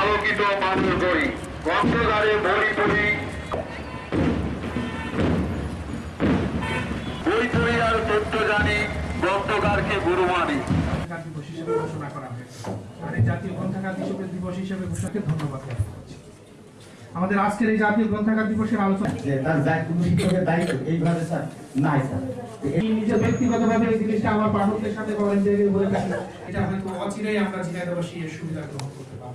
আলোকিত পড়ি। বই পড়ি আর তথ্য জানি, গ্রন্থকারকে গুরু মানি। ঘোষণা করা হয়েছে। আর এই জাতীয় গ্রন্থাগার দিবস হিসেবে ঘোষণাকে ধন্যবাদ আমাদের আজকের এই জাতীয় গ্রন্থাগার দিবসের আলোচনা। এইভাবে স্যার নাই স্যার। এই ব্যক্তিগতভাবে এই জিনিসটা আমার পাঠকদের সাথে ভলেন্টিয়ারি বলে থাকি এটা হয়তো অচিরেই আমরা ঝিনাইদহবাসী এর সুবিধা গ্রহণ করতে পারব।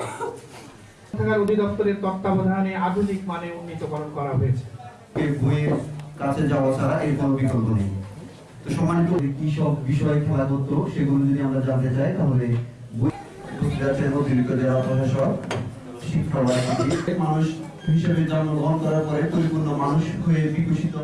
গ্রন্থাগার অধিদপ্তরের তত্ত্বাবধানে আধুনিক মানে উন্নীতকরণ করা হয়েছে। এই বইয়ের কাছে যাওয়া ছাড়া এর কোনো বিকল্প নেই। তো সম্মানিত কি সব বিষয় খেলা করতো সেগুলো যদি আমরা জানতে চাই তাহলে বই গুজরাটের অতিরিক্ত জেলা প্রশাসক শিক্ষা মানুষ হিসেবে জন্মগ্রহণ করার পরে পরিপূর্ণ মানুষ হয়ে বিকশিত